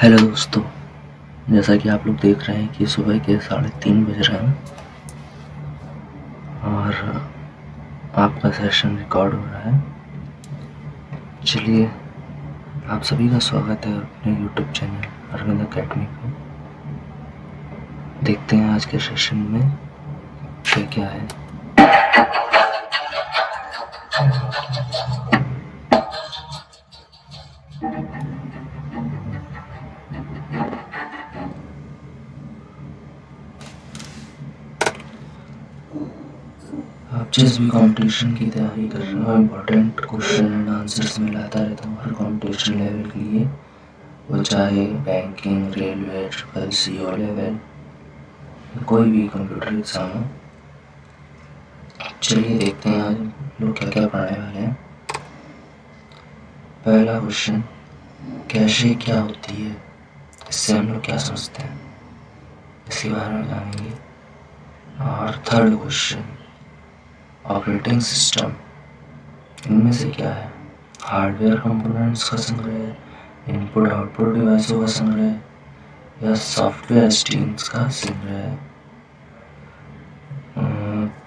Hello दोस्तों, जैसा कि आप लोग देख रहे हैं कि सुबह के साढ़े तीन बज रहे हैं और आपका सेशन रिकॉर्ड हो रहा है। चलिए, आप सभी का स्वागत है अपने यूट्यूब चैनल अरविंद अकेडमी को देखते हैं आज के सेशन में क्या क्या है। जिस भी कंपटीशन की तैयारी कर रहे हो इम्पोर्टेंट क्वेश्चन एंड आंसर्स में लाता रहता हूँ। हर कंपटीशन लेवल के लिए, वो चाहे banking railway triple C O level कोई भी कंप्यूटर एग्ज़ाम हो। चलिए देखते हैं आज लोग क्या क्या पढ़ने वाले हैं। पहला क्वेश्चन कैशे क्या होती है? इससे हम लोग क्या समझते हैं? इसके बारे में जानेंगे। और थर्ड क्वेश्चन ऑपरेटिंग सिस्टम। इनमें से क्या है? हार्डवेयर कंपोनेंट्स का संग्रह, इनपुट आउटपुट डिवाइसों का संग्रह, या सॉफ्टवेयर स्ट्रीम्स का संग्रह?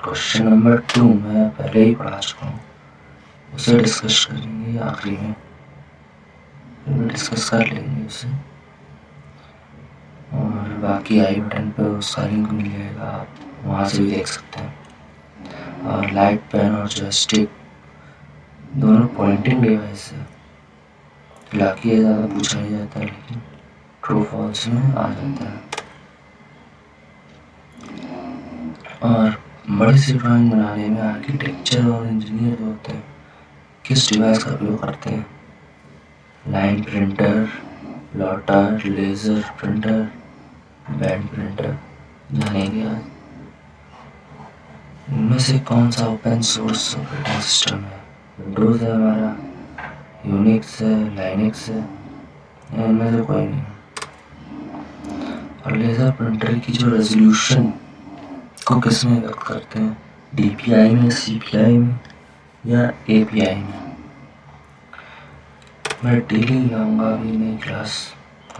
क्वेश्चन नंबर टू मैं पहले ही पढ़ा चुका हूँ। उसे डिस्कस करेंगे आखिरी में। डिस्कस कर लेंगे उसे। और बाकी आई बटन पर उसका लिंक मिल जाएगा। आप वहाँ से भी देख सकते हैं। लाइट पेन और जॉयस्टिक दोनों पॉइंटिंग डिवाइस है। हालाँकि ये ज़्यादा पूछा नहीं जाता, लेकिन ट्रू फॉल्स में आ जाता है। और बड़ी सी ड्राइंग बनाने में आर्किटेक्चर और इंजीनियर जो होते हैं, किस डिवाइस का उपयोग करते हैं? Line printer plotter laser printer band printer जानेंगे आज। इनमें से कौन सा ओपन सोर्स ऑपरेटिंग सिस्टम है? विंडोज़ है हमारा यूनिक्स है लाइनिक्स है, इनमें से कोई नहीं। और लेज़र प्रिंटर की जो रेजोल्यूशन को किसमें व्यक्त करते हैं? डीपीआई में सीपीआई में या एपीआई में? मैं डेली लाऊँगा अभी नई क्लास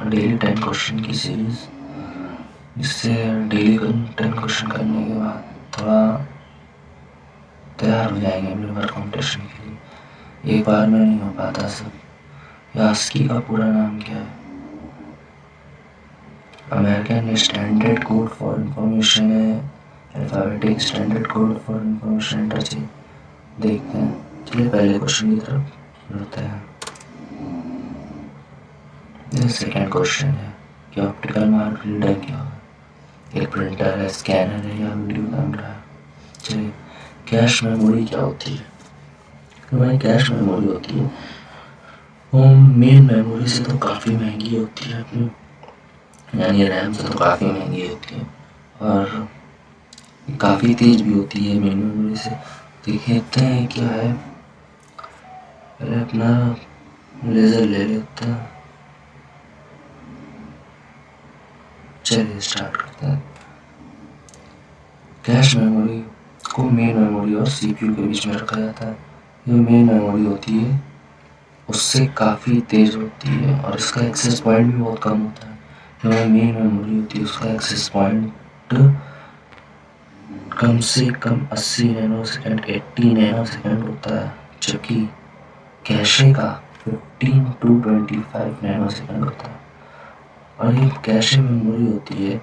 डेली टेन क्वेश्चन की सीरीज़ जिससे डेली टेन क्वेश्चन करने के बाद थोड़ा तैयार हो जाएँगे बार कॉम्पिटिशन के लिए। एक बार में नहीं हो पाता सब। यास्की का पूरा नाम क्या है? American standard code for information है। Alphabetic standard code for information interchange देखते हैं। चलिए पहले क्वेश्चन की तरफ़ बढ़ते हैं। सेकेंड क्वेश्चन है। कि ऑप्टिकल मार्क रीडर क्या है? एक प्रिंटर है स्कैनर है या वीडियो कैमरा है। चलिए। कैश मेमोरी क्या होती है? हमारी कैश मेमोरी होती है? वो मेन मेमोरी से तो काफ़ी महँगी होती है अपनी। यानी रैम से तो काफ़ी महँगी होती है। और काफ़ी तेज भी होती है मेन मेमोरी से। देखते हैं क्या है। पहले अपना लेज़र ले लेते हैं। चलिए स्टार्ट करते हैं। कैश मेमोरी को मेन मेमोरी और सीपीयू के बीच में रखा जाता है। जो मेन मेमोरी होती है, उससे काफ़ी तेज़ होती है और इसका एक्सेस पॉइंट भी बहुत कम होता है। जो मेन मेमोरी होती है, उसका एक्सेस पॉइंट कम से कम 80 नैनो सेकेंड 80 नैनो सेकेंड होता है, जबकि कैशे का 15 टू 25 नैनो सेकेंड होता है। और ये कैशे मेमोरी होती है,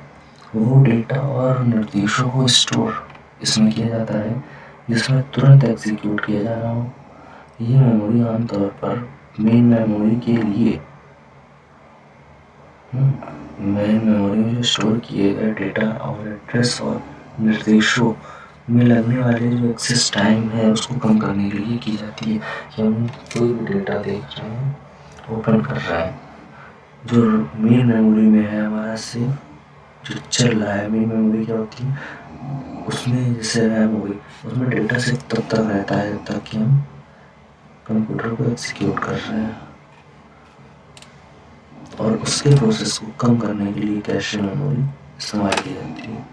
वो डेटा और निर्देशों को स्टोर इसमें किया जाता है, जिसमें तुरंत एग्जीक्यूट किया जा रहा हो। ये मेमोरी आमतौर पर मेन मेमोरी के लिए मेन मेमोरी में जो स्टोर किए गए डेटा और एड्रेस और निर्देशों में लगने वाले जो एक्सेस टाइम है, उसको कम करने के लिए की जाती है कि हम कोई भी डेटा देख रहे हैं ओपन कर रहे हैं। जो मेन मेमोरी में है हमारा से जो चल रहा है मेन मेमोरी क्या होती है? उसमें जैसे रैम हो गई उसमें डेटा से तब तक रहता है ताकि हम कंप्यूटर को एक्सिक्यूट कर रहे हैं। और उसके प्रोसेस को कम करने के लिए कैश मेमोरी इस्तेमाल की जाती है।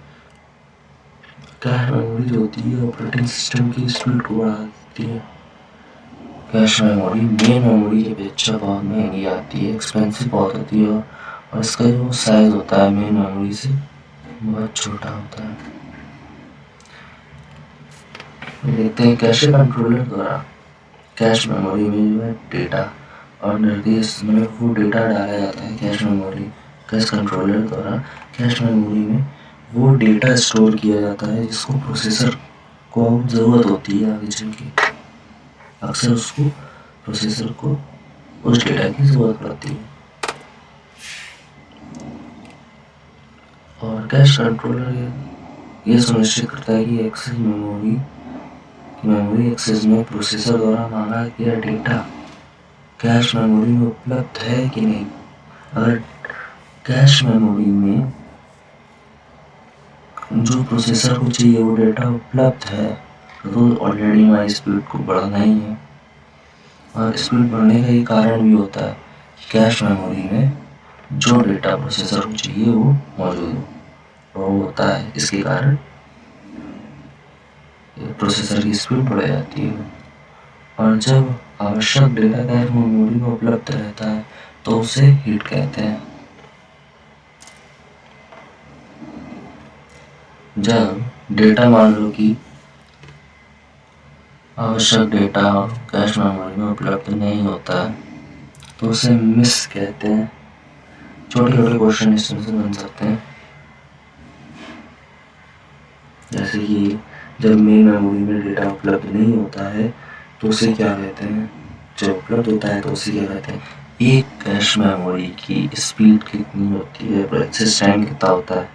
कैश मेमोरी जो होती है ऑपरेटिंग सिस्टम की स्पीड को बढ़ा देती है। कैश मेमोरी मेन मेमोरी की अपेक्षा बहुत महँगी आती है एक्सपेंसिव बहुत होती है, और इसका जो साइज़ होता है मेन मेमोरी से बहुत छोटा होता है। देखते हैं कैश कंट्रोलर द्वारा कैश मेमोरी में जो है डेटा और निर्देश में वो डेटा डाला जाता है कैश मेमोरी कैश कंट्रोलर द्वारा। कैश मेमोरी में वो डेटा स्टोर किया जाता है जिसको प्रोसेसर को ज़रूरत होती है आगे चल के। अक्सर उसको प्रोसेसर को उस डेटा की ज़रूरत पड़ती है। और कैश कंट्रोलर ये सुनिश्चित करता है कि एक्सेस मेमोरी मेमोरी एक्सेस में प्रोसेसर द्वारा मांगा गया डेटा कैश मेमोरी में उपलब्ध है कि नहीं? अगर कैश मेमोरी में जो प्रोसेसर को चाहिए वो डेटा उपलब्ध है तो ऑलरेडी हमारी स्पीड को बढ़ाना ही है। और स्पीड बढ़ने का ये कारण भी होता है कैश मेमोरी में जो डेटा प्रोसेसर को चाहिए वो मौजूद हो। वो होता है इसके कारण प्रोसेसर की स्पीड बढ़ जाती है। और जब आवश्यक डेटा कैश मेमोरी में उपलब्ध रहता है तो उसे हीट कहते हैं। जब डेटा मान लो कि आवश्यक डेटा कैश मेमोरी में उपलब्ध नहीं होता है तो उसे मिस कहते हैं। छोटे छोटे क्वेश्चन इसमें से बन सकते हैं। जैसे कि जब मेन मेमोरी में डेटा उपलब्ध नहीं होता है तो उसे क्या कहते हैं? जब उपलब्ध होता है तो उसे क्या कहते हैं? एक कैश मेमोरी की स्पीड कितनी होती है? एक्सेस टाइम कितना होता है?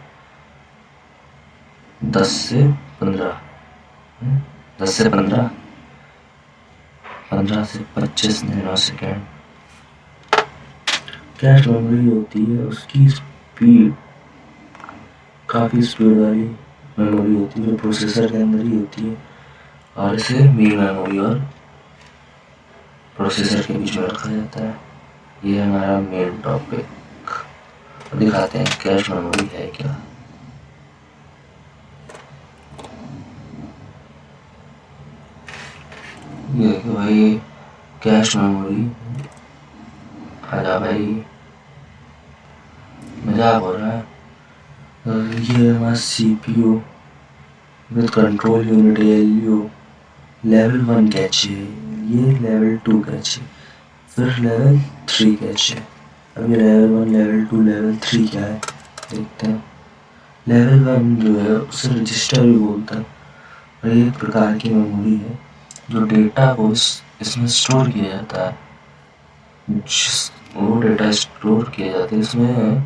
दस से पंद्रह। हम्म, दस से पंद्रह? पंद्रह से पच्चीस नैनो सेकेंड कैश मेमोरी होती है उसकी स्पीड काफ़ी स्पीड वाली। मेमोरी होती है प्रोसेसर के अंदर ही होती है। और इसे मेन मेमोरी और प्रोसेसर के बीच में रखा जाता है। ये हमारा मेन टॉपिक दिखाते हैं कैश मेमोरी है क्या। ये भाई कैश मेमोरी आजा भाई। मज़ाक हो रहा है। ये C P U with control unit L U level one cache है ये लेवल टू कैच है फिर लेवल थ्री कैच। है अब ये level one level two level three क्या है? देखते हैं। लेवल वन जो है, उसे रजिस्टर भी बोलता है। और एक प्रकार की मेमोरी है, जो डेटा को इसमें स्टोर किया जाता है। जिस वो डेटा स्टोर किया जाता है, इसमें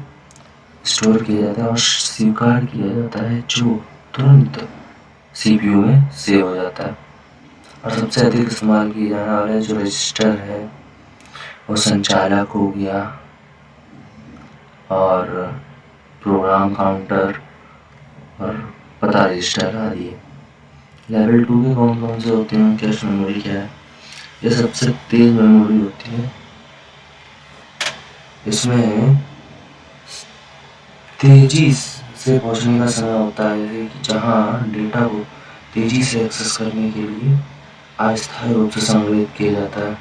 स्टोर किया जाता है और स्वीकार किया जाता है, जो तुरंत सीपीयू में सेव हो जाता है। और सबसे अधिक इस्तेमाल किया जाने वाला जो रजिस्टर है, वो संचालक हो गया और प्रोग्राम काउंटर और पता रजिस्टर आदि। लेवल टू के कौन कौन से होते हैं कैश मेमोरी क्या है? ये सबसे तेज मेमोरी होती है। इसमें तेज़ी से पहुँचने का समय होता है जहाँ डेटा को तेज़ी से एक्सेस करने के लिए अस्थायी रूप से संग्रहित किया जाता है।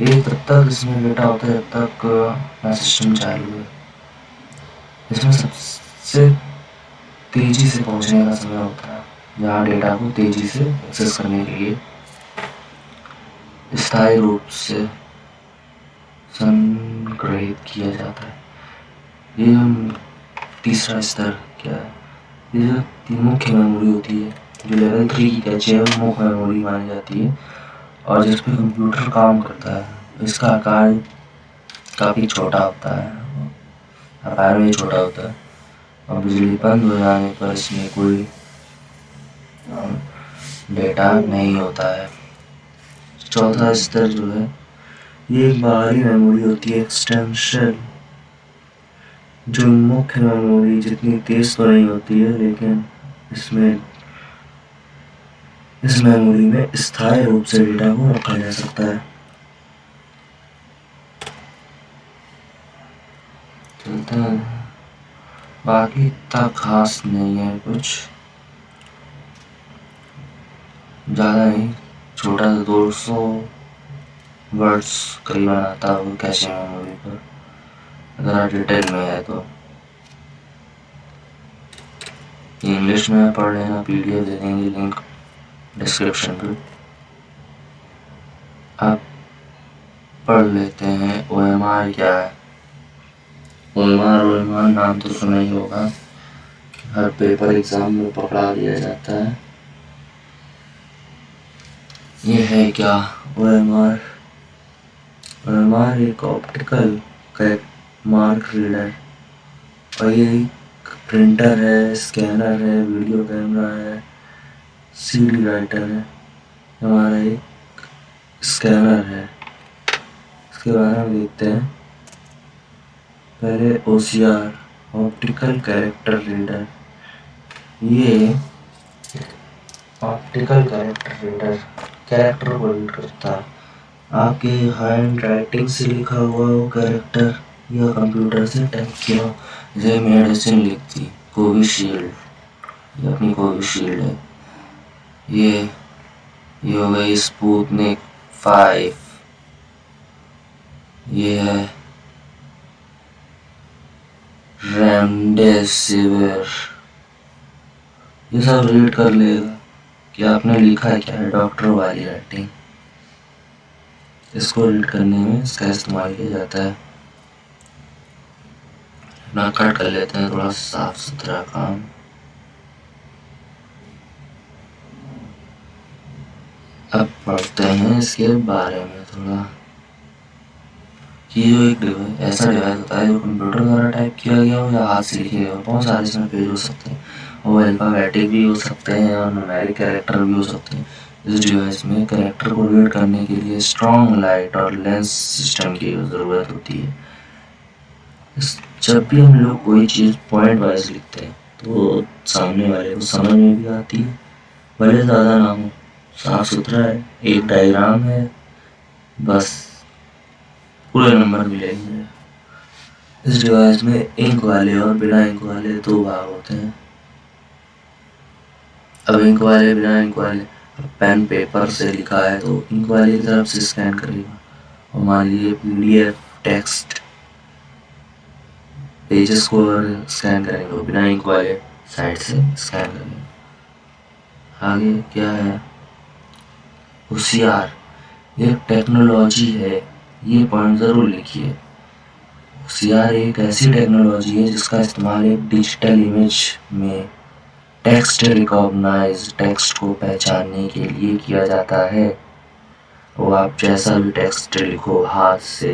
ये तब तक इसमें डेटा होता है जब तक सिस्टम चालू है। इसमें सबसे तेज़ी से पहुँचने का समय होता है, जहाँ डेटा को तेज़ी से एक्सेस करने के लिए स्थायी रूप से संग्रहित किया जाता है। ये तीसरा स्तर क्या है? ये जो मुख्य मेमोरी होती है, जो लेवल थ्री की कैचे है मुख्य मेमोरी मानी जाती है, और जिस पर कंप्यूटर काम करता है, इसका आकार काफ़ी छोटा होता है, आकार में छोटा होता है, और बिजली बंद हो जाने पर इसमें कोई डेटा नहीं होता है। चौथा स्तर जो है, ये एक बाहरी मेमोरी होती है एक्सटेंशन जो मुख्य मेमोरी जितनी तेज तो नहीं होती है, लेकिन इसमें, इस मेमोरी में स्थायी रूप से डेटा को रखा जा सकता है। चलता बाकी इतना खास नहीं है कुछ। ज़्यादा नहीं छोटा सा दो सौ वर्ड्स कई बार आता हो कैसे मेमोरी पर। अगर डिटेल में है तो। इंग्लिश में पढ़ रहे लेना पीडीएफ दे देंगे लिंक डिस्क्रिप्शन पे। आप पढ़ लेते हैं ओ एम आर क्या है? O M R O M R नाम तो सुना ही होगा। हर पेपर एग्ज़ाम में पकड़ा दिया जाता है। ये है क्या? O M R O M R एक ऑप्टिकल मार्क रीडर और ये प्रिंटर है, स्कैनर है, वीडियो कैमरा है, सीडी राइटर है। हमारा एक स्कैनर है। इसके बारे में देखते हैं। पहले ओ ऑप्टिकल कैरेक्टर रीडर ये ऑप्टिकल कैरेक्टर रीडर कैरेक्टर को रीड करता है। आपके हैंड राइटिंग से लिखा हुआ वो कैरेक्टर या कंप्यूटर से टाइप किया, जय मेडिसिन लिखती, कोविशील्ड। ये अपनी कोविशील्ड है। ये ये हो गई स्पूतनिक फाइव। ये है रेमडेसिविर। ये सब रीड कर लेगा, कि आपने लिखा है क्या है डॉक्टर वाली राइटिंग इसको रीड करने में इसका इस्तेमाल किया जाता है। ना कट कर लेते हैं, थोड़ा साफ़ सुथरा काम। अब पढ़ते हैं इसके बारे में थोड़ा। कि जो एक ऐसा डिवाइस होता है जो कंप्यूटर द्वारा टाइप किया गया हो या हाथ से लिखे गए बहुत सारे इसमें पेज हो सकते हैं। और अल्फ़ाबेटिक भी हो सकते हैं और न्यूमेरिक कैरेक्टर भी हो सकते हैं। इस डिवाइस में करेक्टर को रीड करने के लिए स्ट्रॉन्ग लाइट और लेंस सिस्टम की ज़रूरत होती है। जब भी हम लोग कोई चीज़ पॉइंट वाइज लिखते हैं तो सामने वाले को समझ में भी आती है। भले ज़्यादा ना हो, साफ़ सुथरा है, एक डायग्राम है, बस पूरे नंबर मिलेंगे। इस डिवाइस में इंक वाले और बिना इंक वाले दो भाग होते हैं। अब इंक वाले, बिना इंक वाले पेन पेपर से लिखा है तो इंक वाली तरफ़ से स्कैन करेगा और मान लीजिए पीडीएफ टेक्स्ट पेजेस को स्कैन करेंगे बिना इंक वाले साइड से स्कैन करेंगे। आगे क्या है? होशियार ये टेक्नोलॉजी है, ये पॉइंट ज़रूर लिखिए। होशियार एक ऐसी टेक्नोलॉजी है जिसका इस्तेमाल एक डिजिटल इमेज में टेक्स्ट रिकॉग्नाइज टेक्स्ट को पहचानने के लिए किया जाता है। वो आप जैसा भी टेक्स्ट लिखो, हाथ से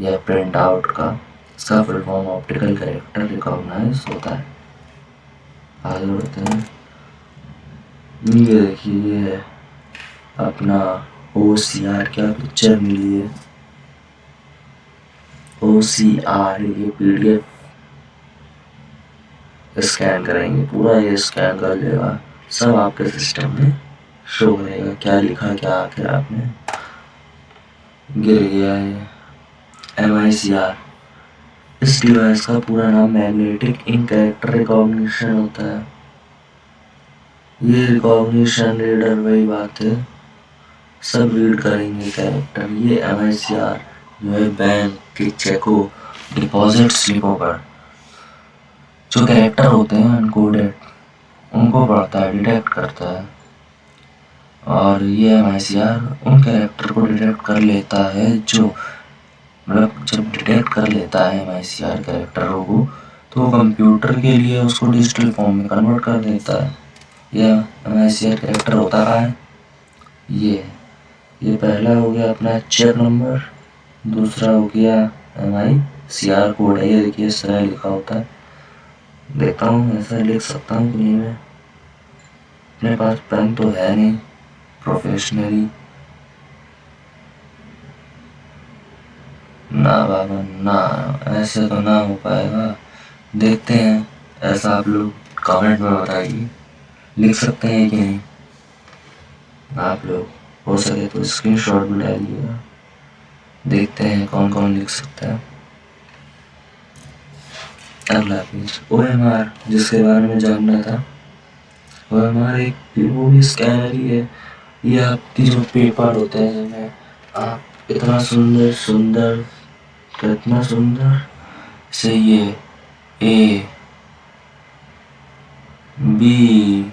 या प्रिंट आउट का। इसका full form optical character recognize होता है। आगे बढ़ते हैं। ये देखिए, अपना ओ सी आर क्या पिक्चर मिली है? ओ सी आर ये पी डी एफ़ स्कैन करेंगे, पूरा ये स्कैन कर लेगा। सब आपके सिस्टम में शो करेगा, क्या लिखा, क्या आखिर आपने। गिर गया है एम आई सी आर इस डिवाइस का पूरा नाम मैग्नेटिक इन कैरेक्टर रिकॉग्निशन होता है। ये रिकॉग्निशन रीडर वही बात है। सब रीड करेंगे कैरेक्टर ये एम आई सी आर जो है बैंक के चेको डिपॉजिट स्लिपों पर। जो कैरेक्टर होते हैं अनकोडेड उनको पढ़ता है डिटेक्ट करता है। और ये एम आई सी आर उन कैरेक्टर को डिटेक्ट कर लेता है, जो मतलब जब डिटेक्ट कर लेता है एम आई कैरेक्टरों को तो कंप्यूटर के लिए उसको डिजिटल फॉर्म में कन्वर्ट कर देता है। यह एम कैरेक्टर होता रहा है। ये ये पहला हो गया अपना चेक नंबर दूसरा हो गया M I C R code है। ये देखिए, इस तरह लिखा होता है। देखता हूँ, ऐसा लिख सकता हूँ कि नहीं मैं। अपने पास पेन तो है नहीं प्रोफेशनली ना बाबा ना, ऐसे तो ना हो पाएगा। देखते हैं, ऐसा आप लोग कमेंट में बताइए। लिख सकते हैं कि नहीं? आप लोग, हो सके तो स्क्रीनशॉट भी डालिएगा। देखते हैं कौन कौन लिख सकता है। अगला पेज ओ एम आर जिसके बारे में जानना था। ओ एम आर एक वो भी स्कैनर ही है। ये आपकी जो पेपर होते हैं जिनमें आप इतना सुंदर सुंदर कितना सुंदर। से ये ए, बी,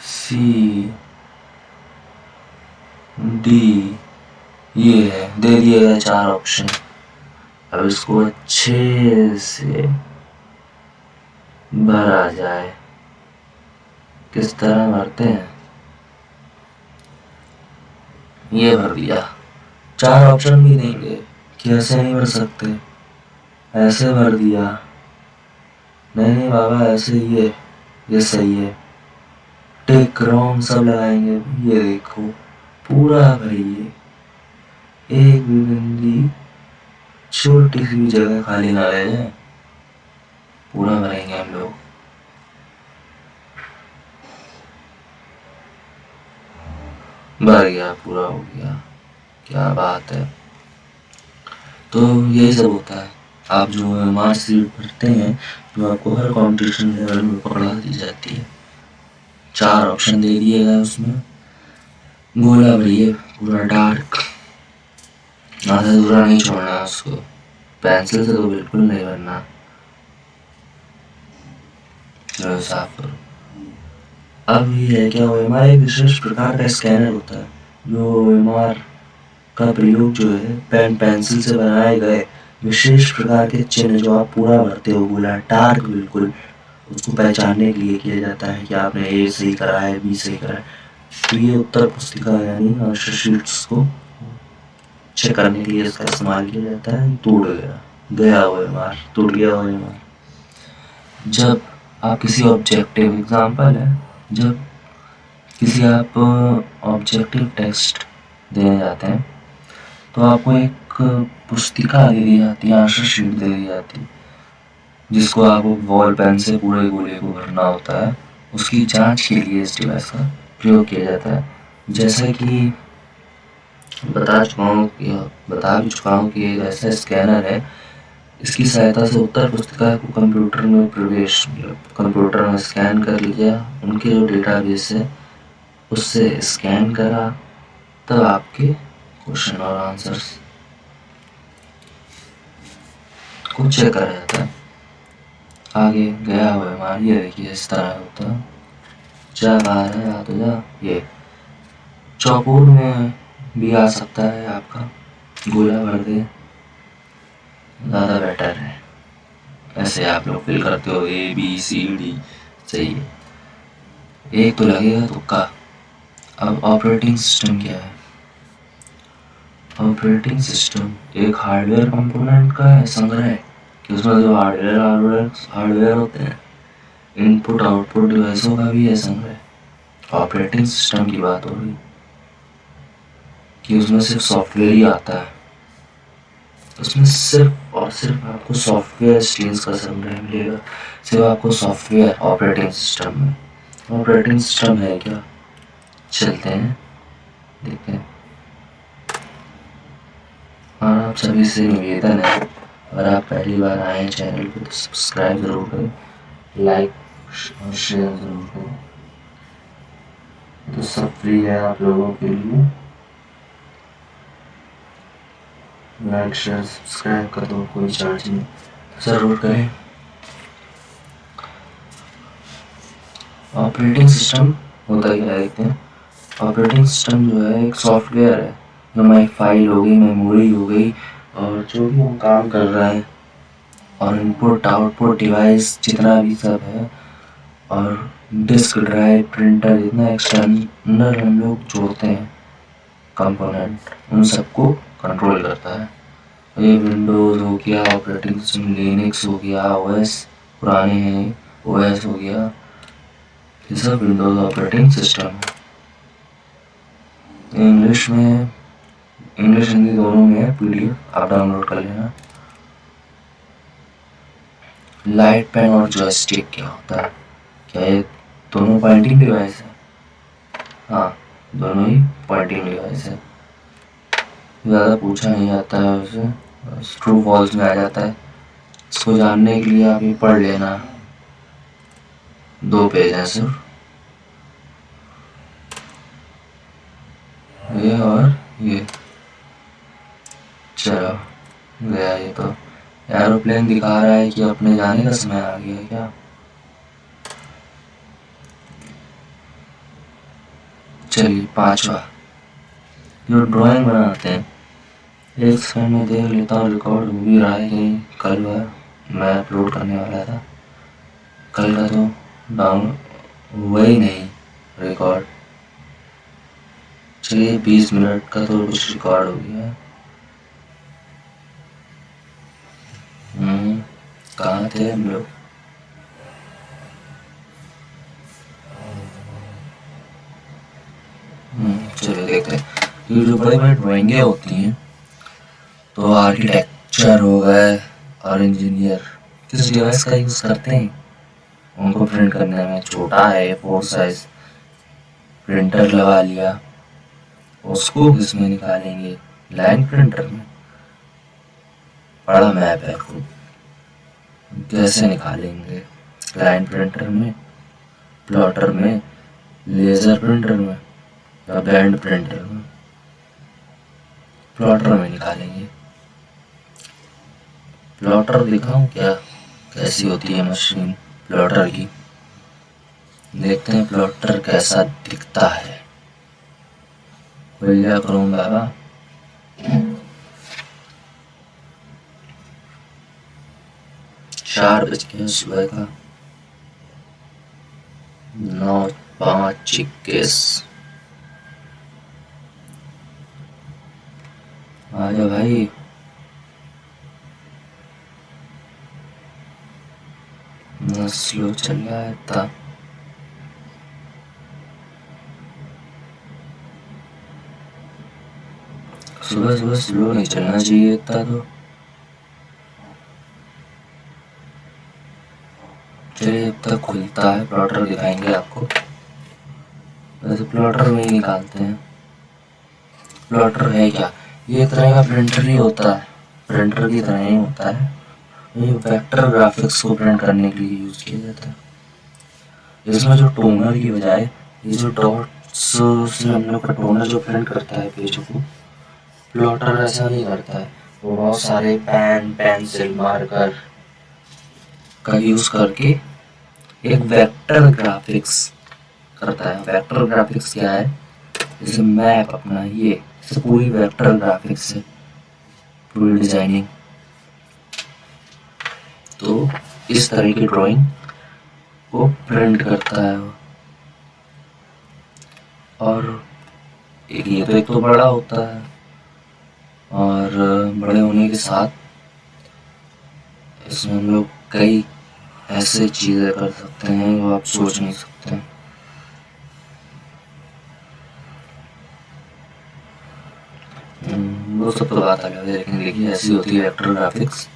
सी, डी, ये है। दे दिए गए चार ऑप्शन अब इसको अच्छे से भरा जाए। किस तरह भरते हैं? ये भर दिया चार ऑप्शन भी देंगे कि ऐसे नहीं भर सकते। ऐसे भर दिया। नहीं नहीं, बाबा, ऐसे ही है। ये सही है। टेक रॉन्ग सब लगाएँगे। ये देखो, पूरा भरिए एक भी बिंदी छोटी सी भी जगह खाली ना रह जाए। पूरा भरेंगे हम लोग। भर गया, पूरा हो गया। क्या बात है? तो यही सब होता है। आप जो मार्च सीट भरते हैं जो आपको हर कॉम्पिटिशन लेवल में पकड़ा दी जाती है। चार ऑप्शन दे दिए गए उसमें। गोला भरिए पूरा डार्क आधा दूरा नहीं छोड़ना उसको। पेंसिल से तो बिल्कुल नहीं भरना। चलो साफ़ करो। अब ये क्या ओ एम आर एक विशेष प्रकार का स्कैनर होता है, जो ओ एम का प्रयोग जो है पेन पेंसिल से बनाए गए विशेष प्रकार के चिन्ह जो आप पूरा भरते हो, बोला डार्क बिल्कुल, उसको पहचानने के लिए किया जाता है कि आपने ए सही करा है बी सही करा है। तो ये उत्तर पुस्तिका यानी शीट्स को चेक करने के लिए इसका इस्तेमाल किया जाता है। टूट गया गया हुए मार टूट गया हुए मार। जब आप किसी ऑब्जेक्टिव एग्ज़ाम्पल है, जब किसी आप ऑब्जेक्टिव टेस्ट देने जाते हैं तो आपको एक पुस्तिका दे दी जाती है आंसर शीट दे दी जाती है, जिसको आपको वॉल पेन से पूरे गोले को भरना होता है। उसकी जाँच के लिए इस डिवाइस का प्रयोग किया जाता है। जैसा कि बता चुका हूँ बता भी चुका हूँ कि ऐसा स्कैनर है, इसकी सहायता से उत्तर पुस्तिका को कंप्यूटर में प्रवेश कंप्यूटर में स्कैन कर लिया। उनके जो डेटाबेस है, उससे स्कैन करा, तब आपके क्वेश्चन और आंसर्स कुछ चेक करा जाता है आगे गया हुआ हमारी ये देखिए इस तरह होता जा बाहर है आ तो जा ये चौकोर में भी आ सकता है आपका गोला भर दे ज़्यादा बेटर है ऐसे आप लोग फिल करते हो ए बी सी डी सही है एक तो लगेगा तुक्का अब ऑपरेटिंग सिस्टम क्या है ऑपरेटिंग सिस्टम एक हार्डवेयर कंपोनेंट का है, संग्रह कि उसमें जो हार्डवेयर हार्डवेयर हार्डवेयर होते हैं इनपुट आउटपुट डिवाइसों का भी है संग्रह। ऑपरेटिंग सिस्टम की बात हो रही। कि उसमें सिर्फ़ सॉफ्टवेयर ही आता है। उसमें सिर्फ़ और सिर्फ़ आपको सॉफ्टवेयर स्ट्रीम्स का संग्रह मिलेगा। सिर्फ़ आपको सॉफ्टवेयर ऑपरेटिंग सिस्टम में। ऑपरेटिंग सिस्टम है क्या? चलते हैं, देखते हैं। और आप सभी से निवेदन है, अगर आप पहली बार आए चैनल को तो सब्सक्राइब ज़रूर करें, लाइक और शेयर ज़रूर करें। तो सब फ्री है आप लोगों के लिए। लाइक, शेयर, सब्सक्राइब कर दो, कोई चार्ज नहीं। ज़रूर करें। ऑपरेटिंग सिस्टम होता क्या देखते हैं ऑपरेटिंग सिस्टम जो है, एक सॉफ्टवेयर है। हमारी फ़ाइल हो गई मेमोरी हो गई और जो भी हम काम कर रहे हैं और इनपुट आउटपुट डिवाइस जितना भी सब है और डिस्क ड्राइव प्रिंटर जितना एक्सटर्नल हम लोग जोड़ते हैं कंपोनेंट उन सबको कंट्रोल करता है। ये विंडोज़ हो गया ऑपरेटिंग सिस्टम लिनक्स हो गया ओएस पुराने हैं ओएस हो गया, ये सब विंडोज़ ऑपरेटिंग सिस्टम है। इंग्लिश में इंग्लिश हिंदी दोनों में है पीडीएफ आप डाउनलोड कर लेना। लाइट पेन और जॉयस्टिक क्या होता है? क्या ये दोनों पॉइंटिंग डिवाइस है? हाँ दोनों ही पॉइंटिंग डिवाइस है। ज़्यादा पूछा नहीं जाता है उसे। ट्रू फॉल्स में आ जाता है। इसको जानने के लिए आप ये पढ़ लेना। दो पेज हैं सिर्फ़। ये और ये। चलो। गया ये तो। एरोप्लेन दिखा रहा है कि अपने जाने का समय आ गया क्या? चलिए, पांचवा। जो ड्राइंग बनाते हैं, एक सेकंड में देख लेता हूँ रिकॉर्ड हो भी रहा है कि कल मैं अपलोड करने वाला था। कल का तो डाउन हुआ ही नहीं रिकॉर्ड चलिए, बीस मिनट का तो कुछ रिकॉर्ड हो गया। कहाँ थे हम लोग चलो देखते हैं। ये जो बड़े बड़े ड्राइंगे होती हैं तो आर्किटेक्चर हो गए, और इंजीनियर किस डिवाइस का यूज़ करते हैं? उनको प्रिंट करने में छोटा है फोर साइज़ प्रिंटर लगा लिया। उसको किसमें निकालेंगे? लाइन प्रिंटर में। बड़ा मैप है खूब कैसे निकालेंगे? लाइन प्रिंटर में? प्लॉटर में? लेज़र प्रिंटर में? या बैंड प्रिंटर में? प्लॉटर में निकालेंगे। प्लॉटर दिखाऊँ क्या? कैसी होती है मशीन प्लॉटर की? देखते हैं प्लॉटर कैसा दिखता है। खुल क्रोम बाबा? चार बज गए सुबह का। नौ, पाँच, इक्कीस। आजा भाई। स्लो चल रहा है था सुबह सुबह स्लो नहीं चलना चाहिए इतना तो। अब तक खुलता है, प्लॉटर दिखाएँगे आपको। वैसे प्लॉटर में ही निकालते हैं। प्लॉटर है क्या? ये तरह का प्रिंटर ही होता है। प्रिंटर की तरह ही होता है। ये वेक्टर ग्राफिक्स को प्रिंट करने के लिए यूज़ किया जाता है। इसमें जो टोनर की बजाय, ये जो डॉट्स से हम लोग का टोनर जो प्रिंट करता है पेज को प्लॉटर ऐसा नहीं करता है। वो बहुत सारे पेन पेंसिल मार्कर का यूज़ करके एक वेक्टर ग्राफिक्स करता है। वेक्टर ग्राफिक्स क्या है? जैसे मैप अपना ये पूरी वेक्टर ग्राफिक्स है पूरी डिज़ाइनिंग तो इस तरह की ड्राइंग को प्रिंट करता है और एक ये तो एक तो बड़ा होता है। और बड़े होने के साथ इसमें हम लोग कई ऐसे चीज़ें कर सकते हैं जो आप सोच नहीं सकते। हम्म, वो सब तो बात अलग है लेकिन देखिए ऐसी होती है वेक्टर ग्राफिक्स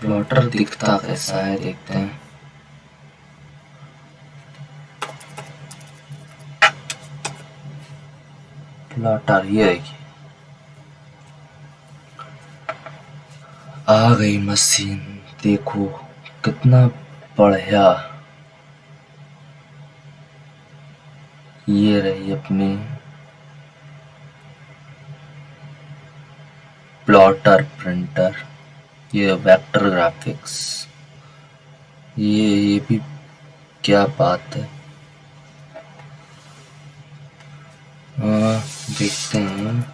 प्लॉटर दिखता कैसा है देखते हैं। प्लॉटर ये है आ गई मशीन देखो कितना बढ़िया। ये रही अपनी प्लॉटर प्रिंटर ये वेक्टर ग्राफिक्स। ये ये भी क्या बात है। आ, देखते हैं।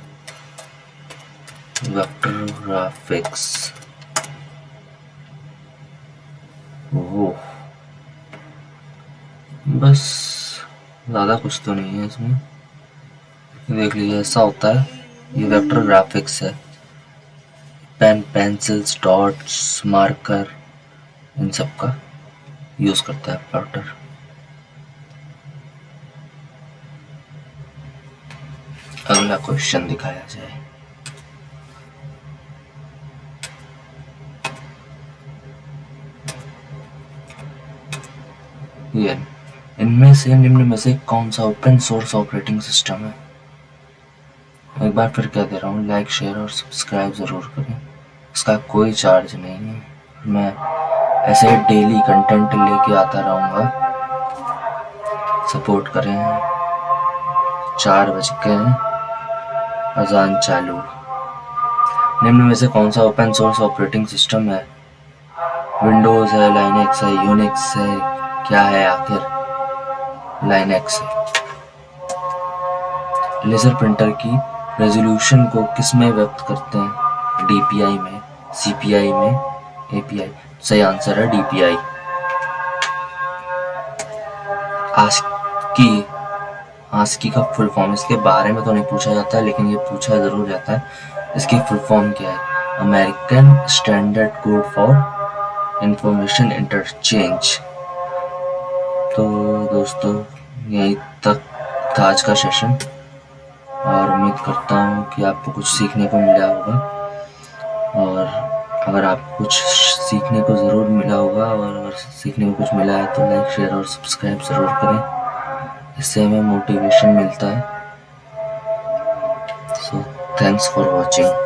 Vector graphics. बस, ज़्यादा कुछ तो नहीं है इसमें। देख लीजिए, ऐसा होता है, ये वेक्टर ग्राफिक्स है। पेन पेंसिल्स डॉट्स मार्कर इन सब का यूज़ करता है प्लॉटर। अगला क्वेश्चन दिखाया जाए। ये। इनमें से निम्न में से कौन सा ओपन सोर्स ऑपरेटिंग सिस्टम है? एक बार फिर कह दे रहा हूँ लाइक शेयर और सब्सक्राइब ज़रूर करें। इसका कोई चार्ज नहीं है। मैं ऐसे डेली कंटेंट लेके आता रहूँगा। सपोर्ट करें। चार बज गए अजान चालू। निम्न में से कौन सा ओपन सोर्स ऑपरेटिंग सिस्टम है? विंडोज़ है लाइनेक्स है यूनिक्स है, क्या है आखिर? लाइनेक्स है। लेजर प्रिंटर की रेजोल्यूशन को किसमें व्यक्त करते हैं? डीपीआई में सीपीआई में एपीआई सही आंसर है डीपीआई आस्की आस्की का फुल फॉर्म इसके बारे में तो नहीं पूछा जाता है लेकिन ये पूछा ज़रूर जाता है। इसकी फुल फॉर्म क्या है? American standard code for information interchange तो दोस्तों यहीं तक था आज का सेशन और उम्मीद करता हूँ कि आपको कुछ सीखने को मिला होगा। और अगर आपको कुछ सीखने को ज़रूर मिला होगा और अगर सीखने को कुछ मिला है तो लाइक शेयर और सब्सक्राइब ज़रूर करें। इससे हमें मोटिवेशन मिलता है। So thanks for watching